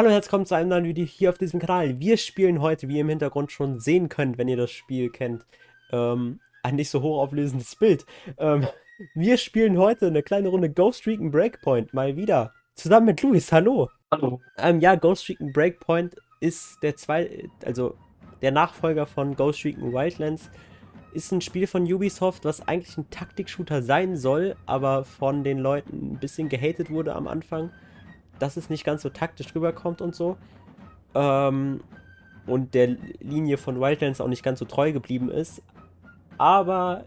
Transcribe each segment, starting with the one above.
Hallo und herzlich willkommen zu einem neuen Video hier auf diesem Kanal. Wir spielen heute, wie ihr im Hintergrund schon sehen könnt, wenn ihr das Spiel kennt, ähm, ein nicht so hochauflösendes Bild. Ähm, wir spielen heute eine kleine Runde Ghost Recon Breakpoint, mal wieder. Zusammen mit Luis, hallo. Hallo. Ähm, ja, Ghost Recon Breakpoint ist der zwei, also der Nachfolger von Ghost Recon Wildlands. Ist ein Spiel von Ubisoft, was eigentlich ein Taktik-Shooter sein soll, aber von den Leuten ein bisschen gehatet wurde am Anfang dass es nicht ganz so taktisch rüberkommt und so. Ähm, und der Linie von Wildlands auch nicht ganz so treu geblieben ist. Aber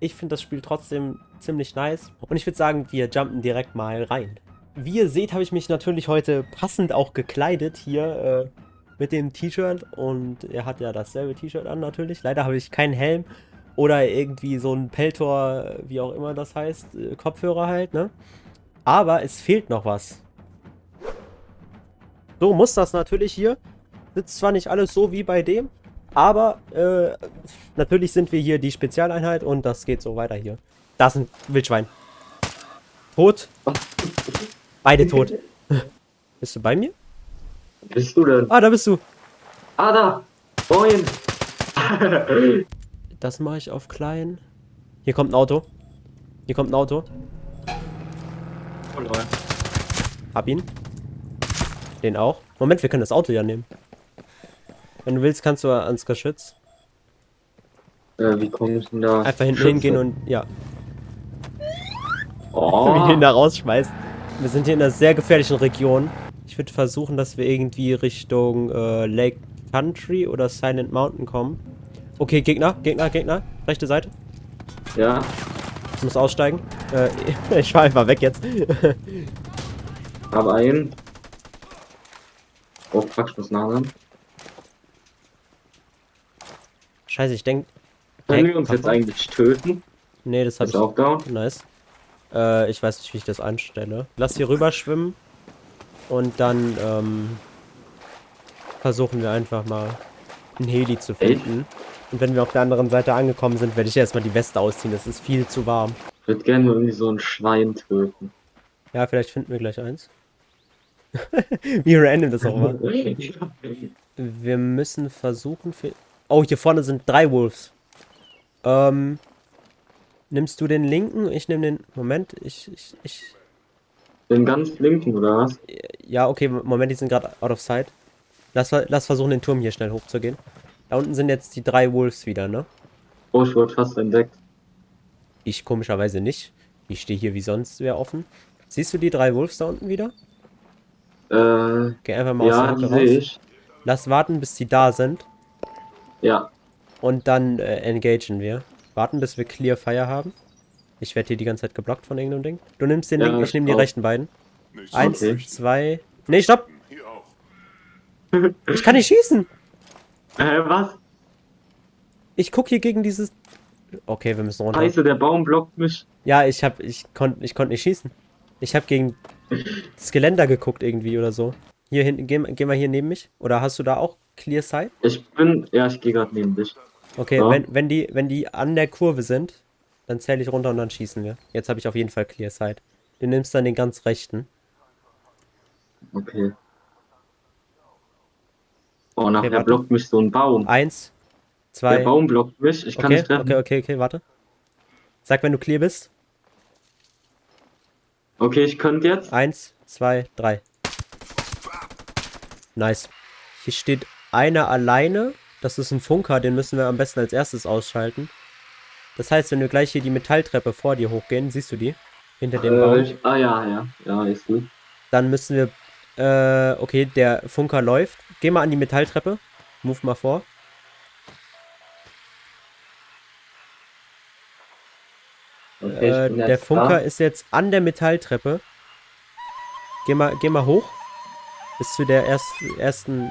ich finde das Spiel trotzdem ziemlich nice. Und ich würde sagen, wir jumpen direkt mal rein. Wie ihr seht, habe ich mich natürlich heute passend auch gekleidet hier äh, mit dem T-Shirt. Und er hat ja dasselbe T-Shirt an natürlich. Leider habe ich keinen Helm oder irgendwie so ein Peltor, wie auch immer das heißt, äh, Kopfhörer halt, ne? Aber es fehlt noch was. So muss das natürlich hier. Sitzt zwar nicht alles so wie bei dem, aber äh, natürlich sind wir hier die Spezialeinheit und das geht so weiter hier. Da ist ein Wildschwein. Tot. Beide tot. bist du bei mir? Bist du denn? Ah, da bist du. Ah, da. Moin. das mache ich auf klein. Hier kommt ein Auto. Hier kommt ein Auto. Hab ihn. Den auch. Moment, wir können das Auto ja nehmen. Wenn du willst, kannst du ans Geschütz. Äh, wie kommst du denn da? Einfach hinten hingehen und ja. Oh. Wie den da rausschmeißt. Wir sind hier in einer sehr gefährlichen Region. Ich würde versuchen, dass wir irgendwie Richtung äh, Lake Country oder Silent Mountain kommen. Okay, Gegner, Gegner, Gegner. Rechte Seite. Ja. Ich muss aussteigen. Äh, ich fahr einfach weg jetzt. Hab einen. Oh, ich muss nachladen. Scheiße, ich denke. Können wir uns jetzt eigentlich töten? Nee, das habe Ist ich. auch down. Nice. Äh, ich weiß nicht, wie ich das anstelle. Lass hier rüber schwimmen. Und dann, ähm, versuchen wir einfach mal einen Heli zu finden. Und wenn wir auf der anderen Seite angekommen sind, werde ich erstmal die Weste ausziehen. Es ist viel zu warm. Ich würde gerne irgendwie so ein Schwein töten. Ja, vielleicht finden wir gleich eins. Wie random das auch war. Wir müssen versuchen für... Oh, hier vorne sind drei Wolves. Ähm... Nimmst du den linken? Ich nehme den... Moment, ich... ich, ich Den ganz linken, oder was? ja, okay, Moment, die sind gerade out of sight. Lass, lass versuchen, den Turm hier schnell hochzugehen. Da unten sind jetzt die drei Wolves wieder, ne? Oh, ich wurde fast entdeckt. Ich komischerweise nicht. Ich stehe hier wie sonst wer offen. Siehst du die drei Wolves da unten wieder? Äh, Geh einfach mal ja, aus der Hocke raus. ich. Lass warten, bis sie da sind. Ja. Und dann äh, engagen wir. Warten, bis wir Clear Fire haben. Ich werde hier die ganze Zeit geblockt von irgendeinem Ding. Du nimmst den Ja, linken, ich nehme die rechten beiden. Nicht Eins, Okay. zwei... Nee, stopp! Ich kann nicht schießen! Äh, was? Ich guck hier gegen dieses... Okay, wir müssen runter. Scheiße, der Baum blockt mich. Ja, ich hab... Ich konnte ich konnt nicht schießen. Ich habe gegen das Geländer geguckt irgendwie oder so. Hier hinten, geh, geh mal hier neben mich. Oder hast du da auch Clear Sight? Ich bin, ja, ich gehe gerade neben dich. Okay, Ja. wenn, wenn, die, wenn die an der Kurve sind, dann zähle ich runter und dann schießen wir. Jetzt habe ich auf jeden Fall Clear Sight. Du nimmst dann den ganz rechten. Okay. Oh, nachher warte. blockt mich so ein Baum. Eins, Der zwei. Baum blockt mich, ich kann Okay, nicht treffen. okay, okay, okay, warte. Sag, wenn du clear bist. Okay, ich könnte jetzt. Eins, zwei, drei. Nice. Hier steht einer alleine. Das ist ein Funker, den müssen wir am besten als erstes ausschalten. Das heißt, wenn wir gleich hier die Metalltreppe vor dir hochgehen, siehst du die? Hinter dem Äh, Baum. ich, ah ja, ja, ja, ist gut. Dann müssen wir. Äh, okay, der Funker läuft. Geh mal an die Metalltreppe. Move mal vor. Äh, der Funker da. ist jetzt an der Metalltreppe. Geh mal, geh mal hoch. Bis zu der erst, ersten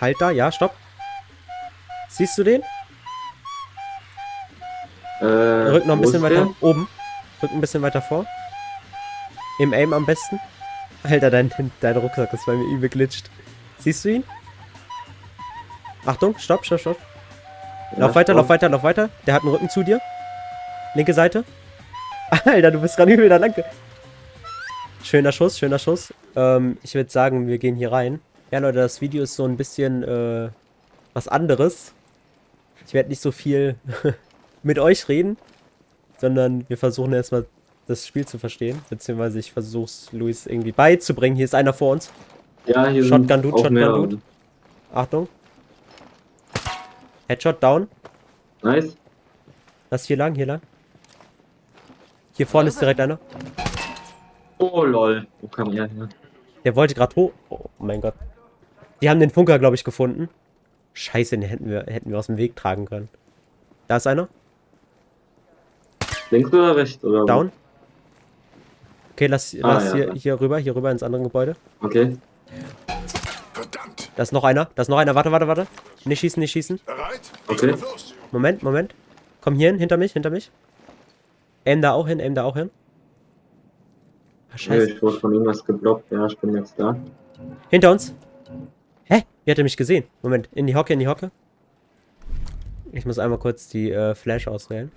Halter. Ja, stopp. Siehst du den? Äh, Rück noch ein bisschen weiter der? oben. Rück ein bisschen weiter vor. Im Aim am besten. Alter, dein, dein Rucksack ist bei mir übel glitscht. Siehst du ihn? Achtung, stopp, stopp, stopp. Ja, Lauf weiter, stopp. lauf weiter, lauf weiter. Der hat einen Rücken zu dir. Linke Seite. Alter, du bist gerade übel da lang. Schöner Schuss, schöner Schuss. Ähm, ich würde sagen, wir gehen hier rein. Ja, Leute, das Video ist so ein bisschen äh, was anderes. Ich werde nicht so viel mit euch reden, sondern wir versuchen erstmal das Spiel zu verstehen. Beziehungsweise ich versuche es Luis irgendwie beizubringen. Hier ist einer vor uns. Ja, hier Shotgun Dude, Shotgun. Dude. Achtung. Headshot down. Nice. Lass hier lang, hier lang. Hier vorne ist direkt einer. Oh lol. Wo kam er her? Der wollte gerade hoch. Oh mein Gott. Die haben den Funker, glaube ich, gefunden. Scheiße, den hätten wir, hätten wir aus dem Weg tragen können. Da ist einer. Links oder rechts? Oder? Down. Okay, lass, Ah, lass ja, hier, ja. hier rüber, hier rüber ins andere Gebäude. Okay. Verdammt. Da ist noch einer. Da ist noch einer. Warte, warte, warte. Nicht schießen, nicht schießen. Bereit? Okay. Moment, Moment. Komm hier hin, hinter mich, hinter mich. Aim da auch hin, aim da auch hin. Ah, Nee, scheiße. ich wurde von irgendwas geblockt. Ja, ich bin jetzt da. Hinter uns. Hä? Wie hat er mich gesehen? Moment, in die Hocke, in die Hocke. Ich muss einmal kurz die äh, Flash auswählen.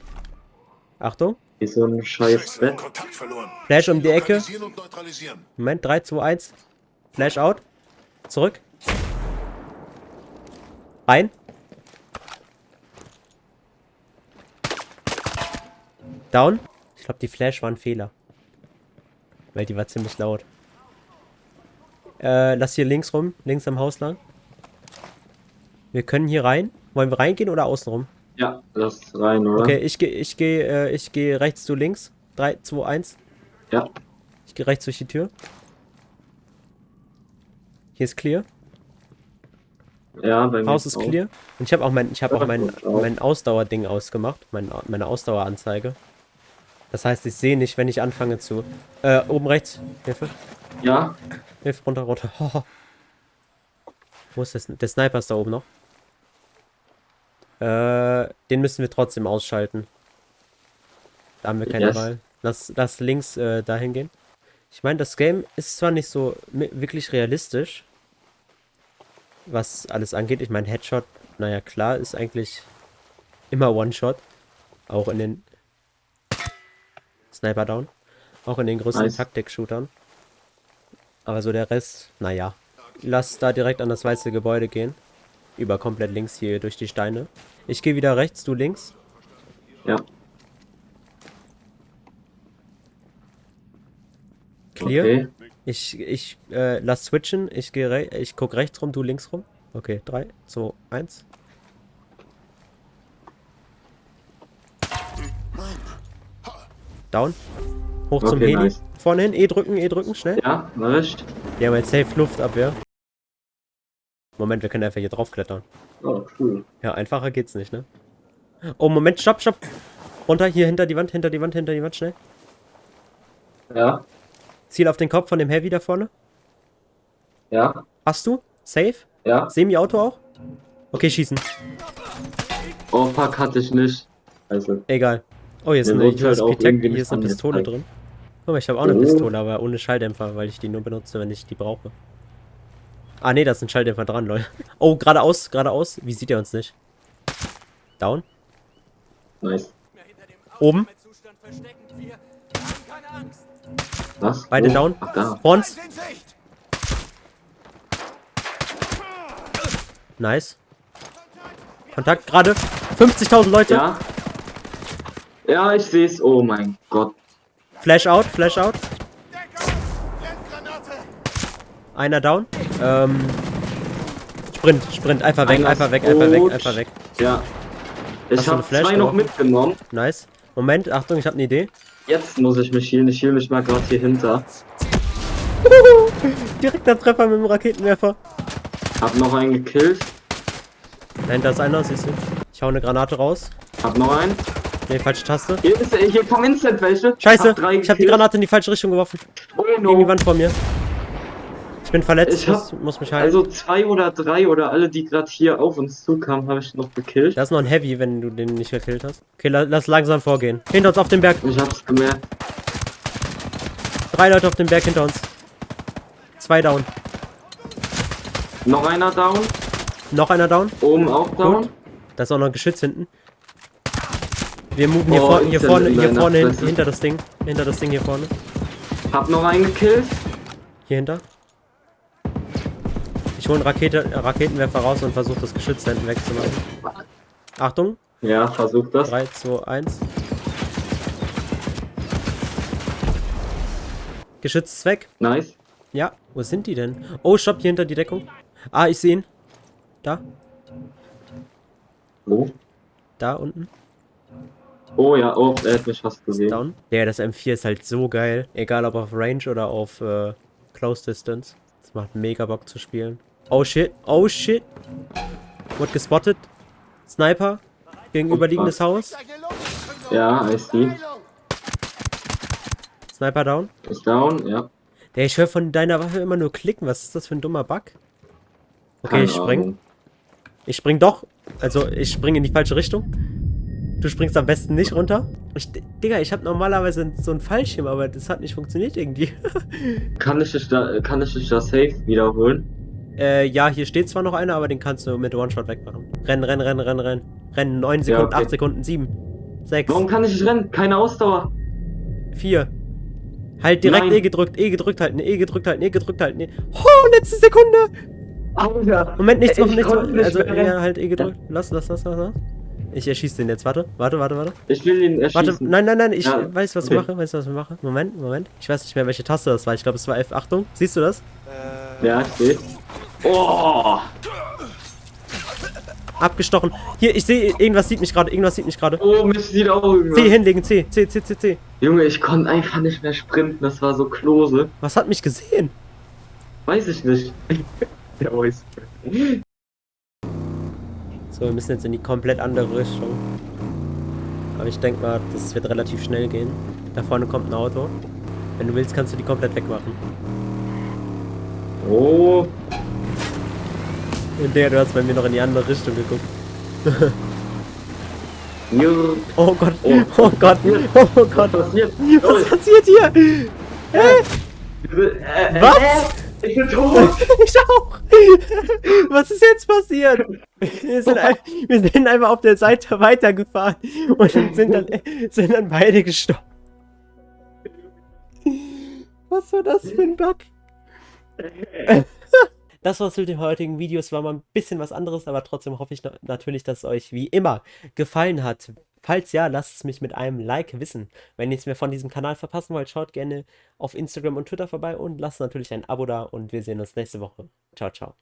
Achtung. Wie so ein scheiß Bett. Flash um die Ecke. Moment, 3, 2, 1. Flash out. Zurück. Rein. Down. Ich glaube, die Flash war ein Fehler. Weil die war ziemlich laut. Äh, lass hier links rum. Links am Haus lang. Wir können hier rein. Wollen wir reingehen oder außen rum? Ja, lass rein, oder? Okay, ich gehe ich geh, äh, ich geh rechts, du links. 3, 2, 1. Ja. Ich gehe rechts durch die Tür. Hier ist clear. Ja, bei mir Haus ist auch. clear. Und ich habe auch mein, ich habe auch mein, mein Ausdauerding ausgemacht. Mein, meine Ausdaueranzeige. Das heißt, ich sehe nicht, wenn ich anfange zu. Äh, oben rechts. Hilfe. Ja, Hilfe, runter, runter. Wo ist das? Der Sniper ist da oben noch. Äh, den müssen wir trotzdem ausschalten. Da haben wir keine Yes. Wahl. Lass, lass links äh, dahin gehen. Ich meine, das Game ist zwar nicht so wirklich realistisch, was alles angeht. Ich meine, Headshot, naja, klar, ist eigentlich immer One-Shot. Auch in den Sniper Down. Auch in den größten Nice. Taktik-Shootern. Aber so der Rest, naja. Lass da direkt an das weiße Gebäude gehen. Über komplett links hier durch die Steine. Ich gehe wieder rechts, du links. ja. Clear. Okay. Ich, ich äh, lass switchen. Ich gehe re ich guck rechts rum, du links rum. Okay, 3, 2, 1. Down. Hoch zum Okay, Heli. nice. Vorne hin, E drücken, E drücken, schnell. Ja, ich. Die haben jetzt safe Luftabwehr. Moment, wir können einfach hier draufklettern. Oh, cool. Ja, einfacher geht's nicht, ne? Oh, Moment, stopp, stopp. Runter, hier hinter die Wand, hinter die Wand, hinter die Wand, schnell. Ja, Ziel auf den Kopf von dem Heavy da vorne. ja, Hast du? Safe? ja. Semi-Auto auch? Okay, schießen. Oh, fuck, hatte ich nicht. Also, Egal. Oh, hier ist Mir eine, wurde hier ist, halt Pitec, hier ist eine Pistole drin. Guck mal, ich habe auch eine Oh. Pistole, aber ohne Schalldämpfer, weil ich die nur benutze, wenn ich die brauche. Ah, nee, da ist ein Schalldämpfer dran, Leute. Oh, geradeaus, geradeaus. Wie sieht er uns nicht? Down. nice. Oben. Was? Beide Wo? down. Ach, da. Sicht. Nice. Kontakt gerade. 50.000 Leute. Ja. Ja, ich sehe es. Oh mein Gott. Flash out, Flash out. Einer down. Ähm. Sprint, Sprint. Einfach weg, Einer einfach weg, einfach weg, einfach weg. Ja. Ich habe zwei noch geworfen? mitgenommen. Nice. Moment, Achtung, ich habe eine Idee. Jetzt muss ich mich healen. Ich heal mich mal gerade hier hinter. Direkter Treffer mit dem Raketenwerfer. Hab noch einen gekillt. Dahinter ist einer, siehst du. Ich hau eine Granate raus. Hab noch einen. Ne, falsche Taste. Hier, ist, hier kommen instant welche. Scheiße, Hab ich habe die. Granate in die falsche Richtung geworfen. Oh Gegen die no. Wand vor mir. Ich bin verletzt, Ich muss, hab- muss mich halten. Also zwei oder drei oder alle, die gerade hier auf uns zukamen, habe ich noch gekillt. da ist noch ein Heavy, wenn du den nicht gekillt hast. Okay, la lass langsam vorgehen. Hinter uns auf dem Berg. Ich hab's gemerkt. Drei Leute auf dem Berg hinter uns. Zwei down. Noch einer down. Noch einer down. Oben auch down. Gut. Da ist auch noch ein Geschütz hinten. Wir moven hier, Oh, vor, hier vorne, hier vorne hin, hinter das Ding. Hinter das Ding hier vorne. Hab noch einen gekillt. Hier hinter. Ich hole einen Rakete, Raketenwerfer raus und versuche das Geschütz da hinten wegzumachen. Achtung, Ja, versuch das. 3, 2, 1. Geschütz ist weg. Nice. Ja, wo sind die denn? Oh, stopp, hier hinter die Deckung. Ah, ich sehe ihn. Da, Wo? da unten. Oh ja, oh, er hat mich fast gesehen. down. Ja, das M4 ist halt so geil. Egal ob auf Range oder auf äh, Close Distance. Das macht mega Bock zu spielen. Oh shit, oh shit. Wurde gespottet. Sniper. Gegenüberliegendes Haus. Ja, I see. Sniper down. Ist down, ja. Der, ich höre von deiner Waffe immer nur klicken. Was ist das für ein dummer Bug? Okay, Keine ich spring. Ahnung. Ich spring doch. Also, ich spring in die falsche Richtung. Du springst am besten nicht runter. Ich, Digga, ich habe normalerweise so einen Fallschirm, aber das hat nicht funktioniert irgendwie. Kann ich dich da, kann ich dich da safe wiederholen? Äh, ja, hier steht zwar noch einer, aber den kannst du mit One-Shot wegmachen. Rennen, rennen, rennen, rennen, rennen. Rennen, 9 Sekunden, okay. 8 Sekunden, 7, 6, Warum kann ich nicht rennen? Keine Ausdauer. 4. Halt direkt Nein. E gedrückt, E gedrückt halten, E gedrückt halten, E gedrückt halten. E. Oh, letzte Sekunde! Alter. Moment, nichts Ich machen, nichts machen. Also, ja, halt E gedrückt. Lass, lass, lass, lass, lass. Ich erschieße den jetzt, warte. Warte, warte, warte. Ich will ihn Warte, erschießen. nein, nein, nein, ich Ja, weiß, was okay. ich mache, weiß, was ich mache. Moment, Moment. Ich weiß nicht mehr, welche Taste das war. Ich glaube, es war F. Achtung, siehst du das? Ja, steht. Oh! Abgestochen. Hier, ich sehe, irgendwas sieht mich gerade, irgendwas sieht mich gerade. Oh, mich sieht auch irgendwas. C hinlegen, C, C, C, C, C. Junge, ich konnte einfach nicht mehr sprinten. Das war so klose. Was hat mich gesehen? Weiß ich nicht. Der Voice. So, wir müssen jetzt in die komplett andere Richtung. Aber ich denke mal, das wird relativ schnell gehen. Da vorne kommt ein Auto. Wenn du willst, kannst du die komplett wegmachen. Oh. Und der, du hast bei mir noch in die andere Richtung geguckt. Oh Gott, Oh. oh Gott, oh Was Gott. passiert? Was passiert hier? Äh, äh, Was? Ich bin tot. Ich auch. Was ist jetzt passiert? Wir sind, ein, wir sind einfach auf der Seite weitergefahren und sind dann, sind dann beide gestorben. Was war das für ein Bug? Das war's mit dem heutigen Video. Es war mal ein bisschen was anderes, aber trotzdem hoffe ich na- natürlich, dass es euch wie immer gefallen hat. Falls ja, lasst es mich mit einem Like wissen. Wenn ihr nichts mehr von diesem Kanal verpassen wollt, schaut gerne auf Instagram und Twitter vorbei und lasst natürlich ein Abo da und wir sehen uns nächste Woche. Ciao, ciao.